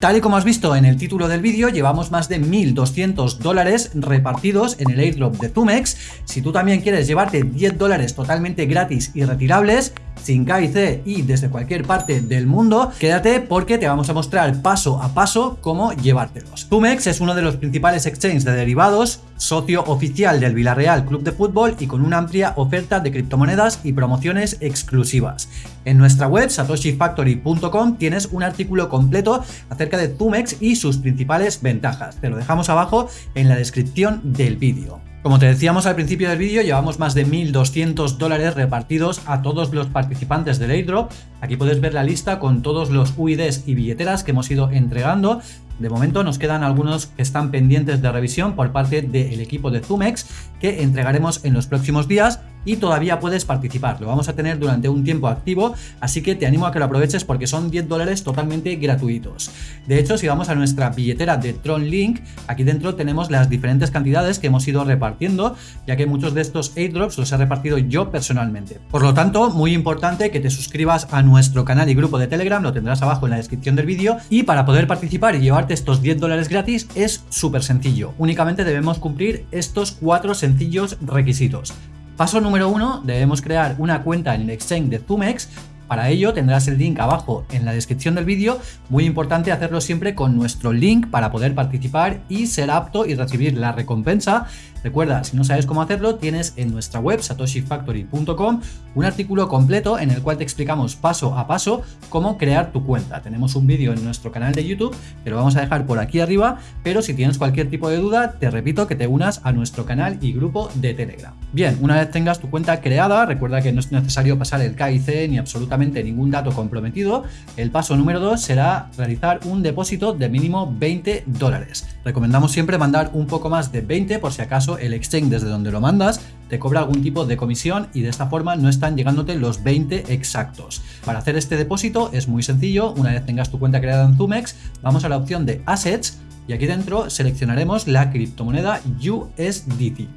Tal y como has visto en el título del vídeo, llevamos más de 1.200 dólares repartidos en el airdrop de Tumex. Si tú también quieres llevarte 10 dólares totalmente gratis y retirables, sin KIC y desde cualquier parte del mundo, quédate porque te vamos a mostrar paso a paso cómo llevártelos. Tumex es uno de los principales exchanges de derivados, socio oficial del Villarreal Club de Fútbol y con una amplia oferta de criptomonedas y promociones exclusivas. En nuestra web satoshifactory.com tienes un artículo completo acerca de Tumex y sus principales ventajas. Te lo dejamos abajo en la descripción del vídeo. Como te decíamos al principio del vídeo, llevamos más de 1.200 dólares repartidos a todos los participantes del airdrop. Aquí puedes ver la lista con todos los UIDs y billeteras que hemos ido entregando de momento nos quedan algunos que están pendientes de revisión por parte del equipo de Zumex que entregaremos en los próximos días y todavía puedes participar. Lo vamos a tener durante un tiempo activo, así que te animo a que lo aproveches porque son 10 dólares totalmente gratuitos. De hecho, si vamos a nuestra billetera de Tron Link, aquí dentro tenemos las diferentes cantidades que hemos ido repartiendo, ya que muchos de estos airdrops los he repartido yo personalmente. Por lo tanto, muy importante que te suscribas a nuestro canal y grupo de Telegram, lo tendrás abajo en la descripción del vídeo, y para poder participar y llevar estos 10 dólares gratis es súper sencillo. Únicamente debemos cumplir estos cuatro sencillos requisitos. Paso número uno, debemos crear una cuenta en el exchange de Zumex para ello tendrás el link abajo en la descripción del vídeo, muy importante hacerlo siempre con nuestro link para poder participar y ser apto y recibir la recompensa. Recuerda, si no sabes cómo hacerlo, tienes en nuestra web satoshifactory.com un artículo completo en el cual te explicamos paso a paso cómo crear tu cuenta. Tenemos un vídeo en nuestro canal de YouTube, te lo vamos a dejar por aquí arriba, pero si tienes cualquier tipo de duda, te repito que te unas a nuestro canal y grupo de Telegram. Bien, una vez tengas tu cuenta creada, recuerda que no es necesario pasar el KIC ni absolutamente ningún dato comprometido, el paso número 2 será realizar un depósito de mínimo 20 dólares. Recomendamos siempre mandar un poco más de 20 por si acaso el exchange desde donde lo mandas te cobra algún tipo de comisión y de esta forma no están llegándote los 20 exactos. Para hacer este depósito es muy sencillo, una vez tengas tu cuenta creada en Zumex, vamos a la opción de Assets y aquí dentro seleccionaremos la criptomoneda USDT.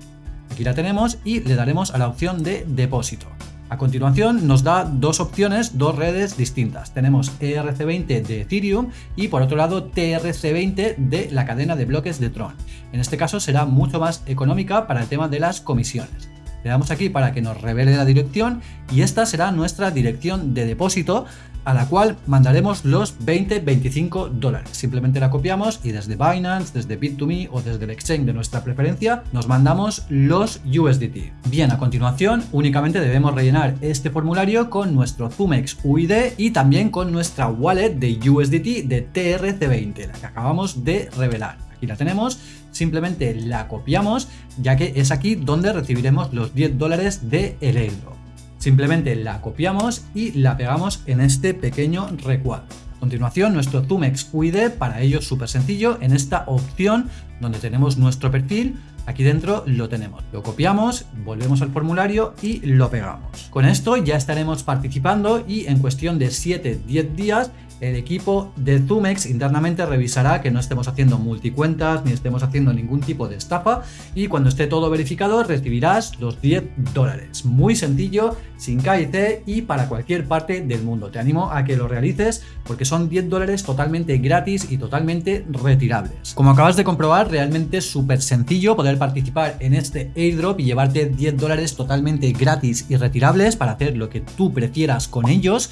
Aquí la tenemos y le daremos a la opción de depósito. A continuación nos da dos opciones, dos redes distintas. Tenemos ERC20 de Ethereum y por otro lado TRC20 de la cadena de bloques de Tron. En este caso será mucho más económica para el tema de las comisiones. Le damos aquí para que nos revele la dirección y esta será nuestra dirección de depósito a la cual mandaremos los 20-25 dólares. Simplemente la copiamos y desde Binance, desde Bit2Me o desde el exchange de nuestra preferencia nos mandamos los USDT. Bien, a continuación únicamente debemos rellenar este formulario con nuestro Zumex UID y también con nuestra wallet de USDT de TRC20, la que acabamos de revelar. Aquí la tenemos, simplemente la copiamos ya que es aquí donde recibiremos los 10 dólares de el airdrop. Simplemente la copiamos y la pegamos en este pequeño recuadro. A continuación, nuestro Zumex UID, para ello súper sencillo, en esta opción donde tenemos nuestro perfil, aquí dentro lo tenemos. Lo copiamos, volvemos al formulario y lo pegamos. Con esto ya estaremos participando y en cuestión de 7-10 días el equipo de Zumex internamente revisará que no estemos haciendo multicuentas ni estemos haciendo ningún tipo de estafa y cuando esté todo verificado recibirás los 10 dólares. Muy sencillo, sin KIC y para cualquier parte del mundo. Te animo a que lo realices porque son 10 dólares totalmente gratis y totalmente retirables. Como acabas de comprobar, realmente es súper sencillo poder participar en este airdrop y llevarte 10 dólares totalmente gratis y retirables para hacer lo que tú prefieras con ellos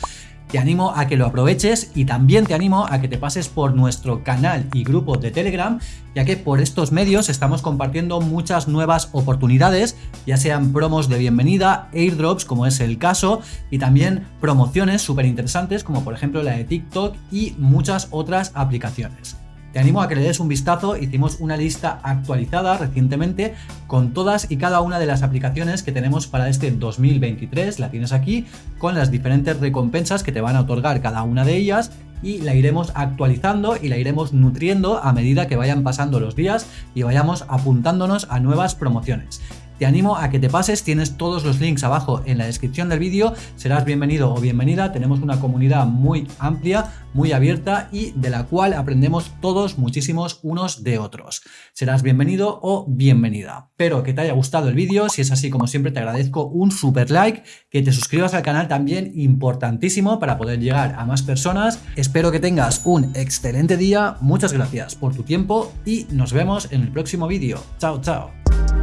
te animo a que lo aproveches y también te animo a que te pases por nuestro canal y grupo de Telegram, ya que por estos medios estamos compartiendo muchas nuevas oportunidades, ya sean promos de bienvenida, airdrops como es el caso, y también promociones súper interesantes como por ejemplo la de TikTok y muchas otras aplicaciones. Te animo a que le des un vistazo, hicimos una lista actualizada recientemente con todas y cada una de las aplicaciones que tenemos para este 2023, la tienes aquí, con las diferentes recompensas que te van a otorgar cada una de ellas y la iremos actualizando y la iremos nutriendo a medida que vayan pasando los días y vayamos apuntándonos a nuevas promociones. Te animo a que te pases, tienes todos los links abajo en la descripción del vídeo, serás bienvenido o bienvenida, tenemos una comunidad muy amplia, muy abierta y de la cual aprendemos todos muchísimos unos de otros. Serás bienvenido o bienvenida. Espero que te haya gustado el vídeo, si es así como siempre te agradezco un super like, que te suscribas al canal también importantísimo para poder llegar a más personas. Espero que tengas un excelente día, muchas gracias por tu tiempo y nos vemos en el próximo vídeo. Chao, chao.